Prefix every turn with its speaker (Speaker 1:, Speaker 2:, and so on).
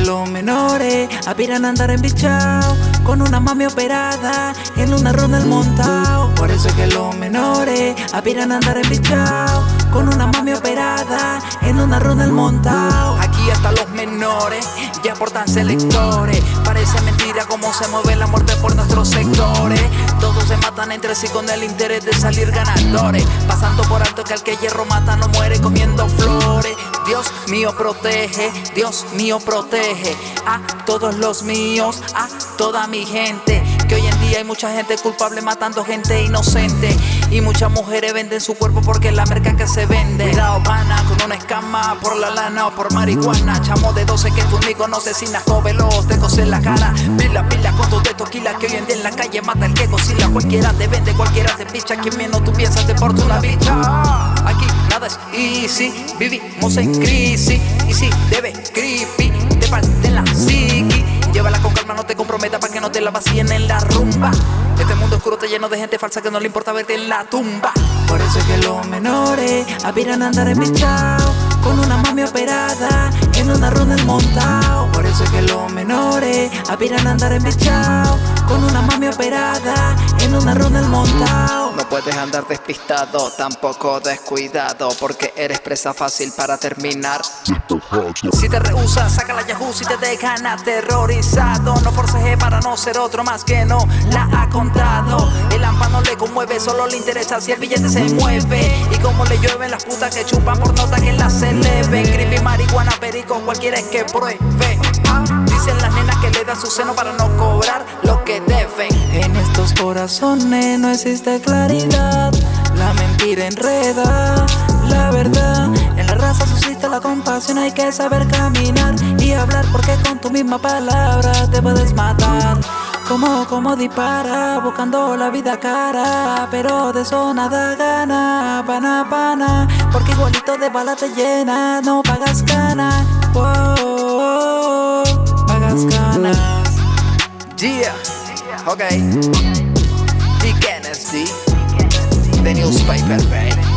Speaker 1: los menores aspiran a andar en bichao Con una mami operada en una ronda el montao. Por eso es que los menores aspiran a andar en bichao Con una mami operada en una ronda el montao.
Speaker 2: Aquí hasta los menores ya portan selectores. Parece mentira cómo se mueve la muerte por nuestros sectores. Todos se matan entre sí con el interés de salir ganadores. Pasando por alto que al que hierro mata no muere comiendo flores Dios mío protege, Dios mío protege A todos los míos, a toda mi gente. Que hoy en día hay mucha gente culpable matando gente inocente. Y muchas mujeres venden su cuerpo porque es la merca que se vende. Cuidado pana con una escama por la lana o por marihuana. Chamo de 12 que tú ni conoces sin asco veloz te en la cara. Pila pila con todo de toquila que hoy en día en la calle mata el que cocila Cualquiera te vende, cualquiera te picha. Quien menos tú piensas te porta una bicha. Aquí nada es easy, vivimos en crisis. Y si debe creepy, te parte la psiqui. Llévala con calma, no te comprometa para que no te la vacíen en la rumba. Este mundo oscuro está lleno de gente falsa que no le importa verte en la tumba.
Speaker 1: Por eso es que los menores aspiran a andar en bichao Con una mami operada en una ronda el montao. Por eso es que los menores aspiran a andar en bichao Con una mami operada en una ronda el montao
Speaker 2: No puedes andar despistado, tampoco descuidado Porque eres presa fácil para terminar. Si te rehusas, saca la Yahoo Si te dejan aterrorizado. No forceje para no ser otro más que no la ha contado. El AMPA no le conmueve, solo le interesa si el billete se mueve. Y como le llueven las putas que chupan por nota que la se ven Creepy, marihuana, perico, cualquiera es que pruebe. Dicen las nenas que le dan su seno para no cobrar
Speaker 1: Estos corazones no existe claridad. La mentira enreda, la verdad. En la raza suscita la compasión Hay que saber caminar y hablar Porque con tu misma palabra te puedes matar. Como, como dispara, buscando la vida cara. Pero de eso nada gana, pana, pana. Porque igualito de bala te llena, no pagas ganas pagas ganas
Speaker 2: Yeah, ok Spike, baby.